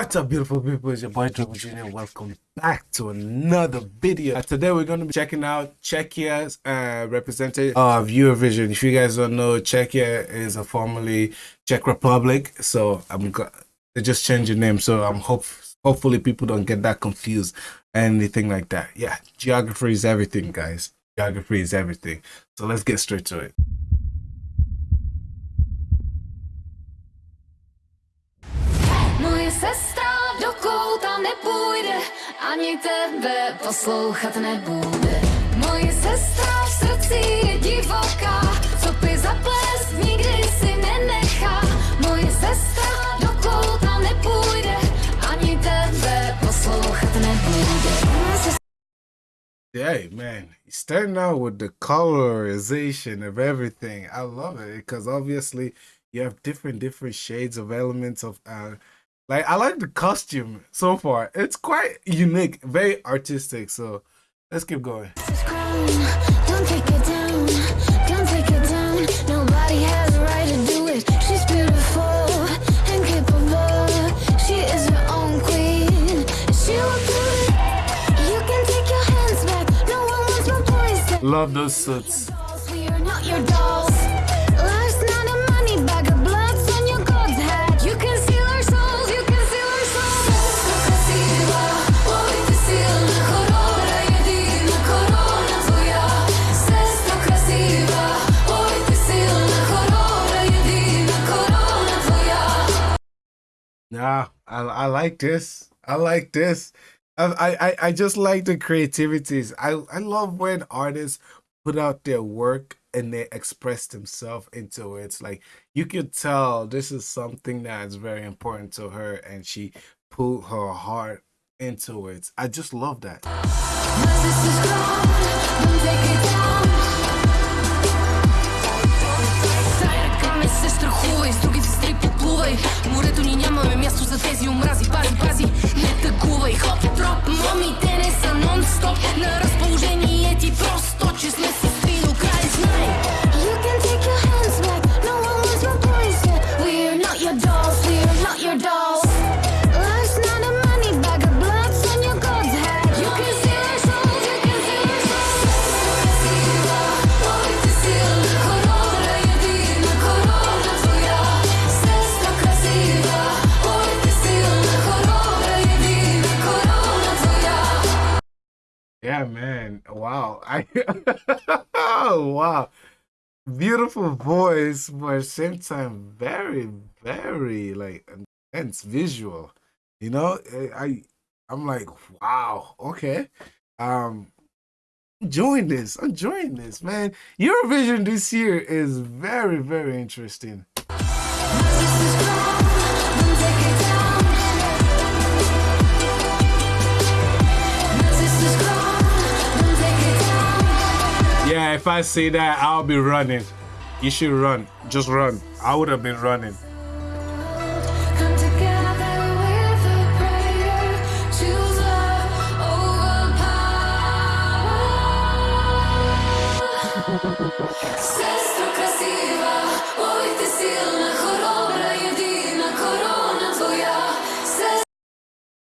What's up, beautiful people? It's your boy Dribble Jr. Welcome back to another video. Uh, today we're going to be checking out Czechia's uh, representative of Eurovision. If you guys don't know, Czechia is a formerly Czech Republic, so I'm they just changed the name. So I'm hope hopefully people don't get that confused anything like that. Yeah, geography is everything, guys. Geography is everything. So let's get straight to it. Ani tebe poslouchat nebude. Moje sestra v srdci je divoká, co by za nikdy si nenechá. Moje sestra do kouta nepůjde, ani tebe poslouchat nebude. Hey man, starting out with the colorization of everything. I love it because obviously you have different different shades of elements of uh, like I like the costume so far. It's quite unique, very artistic. So let's keep going. Love those suits. Yeah, I, I like this. I like this. I, I, I just like the creativities. I, I love when artists put out their work and they express themselves into it. It's like you could tell this is something that's very important to her and she put her heart into it. I just love that. за тези омрази Пази, пази, не тъгува и хоп, троп. Момите не са нон-стоп. На Man. Wow. I oh wow. Beautiful voice, but at the same time very, very like intense visual. You know, I I'm like, wow, okay. Um enjoying this, enjoying this, man. Eurovision this year is very, very interesting. Yeah, if I see that, I'll be running. You should run. Just run. I would have been running.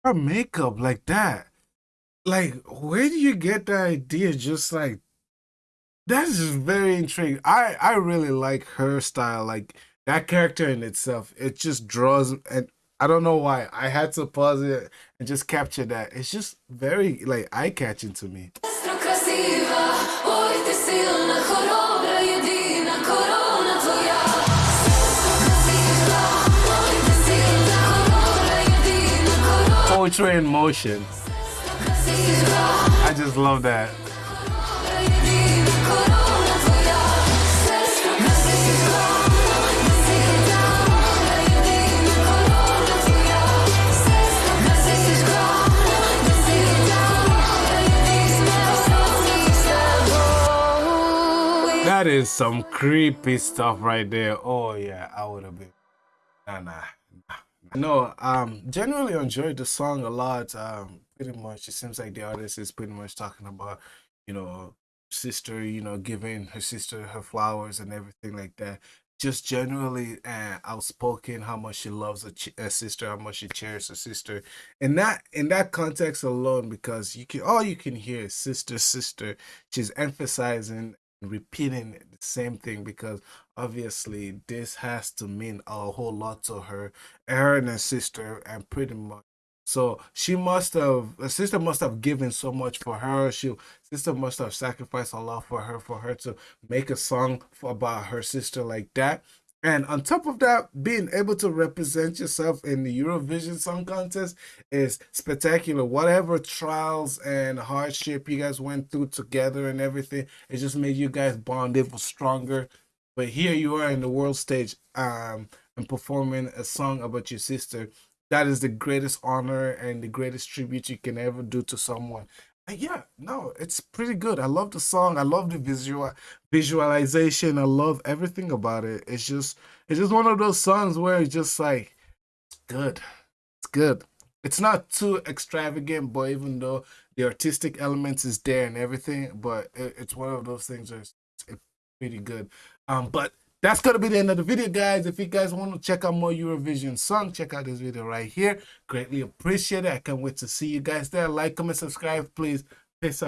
Her makeup like that. Like, where do you get the idea? Just like that is very intriguing. I I really like her style. Like that character in itself, it just draws and I don't know why. I had to pause it and just capture that. It's just very like eye catching to me. Poetry in motion. I just love that. That is some creepy stuff right there. Oh yeah, I would have been. Nah, nah, nah. No, um, genuinely enjoyed the song a lot. Um, pretty much, it seems like the artist is pretty much talking about, you know, sister, you know, giving her sister her flowers and everything like that. just generally uh, outspoken how much she loves her, sister how much she cherishes her sister in that in that context alone because you can all you can hear is sister sister she's emphasizing and repeating the same thing because obviously this has to mean a whole lot to her her and her sister and pretty much so she must have her sister must have given so much for her. She sister must have sacrificed a lot for her for her to make a song about her sister like that. And on top of that, being able to represent yourself in the Eurovision Song Contest is spectacular. Whatever trials and hardship you guys went through together and everything, it just made you guys bond even stronger. But here you are in the world stage um, and performing a song about your sister that is the greatest honor and the greatest tribute you can ever do to someone. Yeah, no, it's pretty good. I love the song. I love the visual visualization. I love everything about it. It's just it's just one of those songs where it's just like it's good. It's good. It's not too extravagant, but even though the artistic elements is there and everything, but it, it's one of those things that's it's pretty good. Um, but that's gonna be the end of the video guys. If you guys want to check out more eurovision song check out this video right here. Greatly appreciate it. I can't wait to see you guys there. Like comment subscribe please. Peace out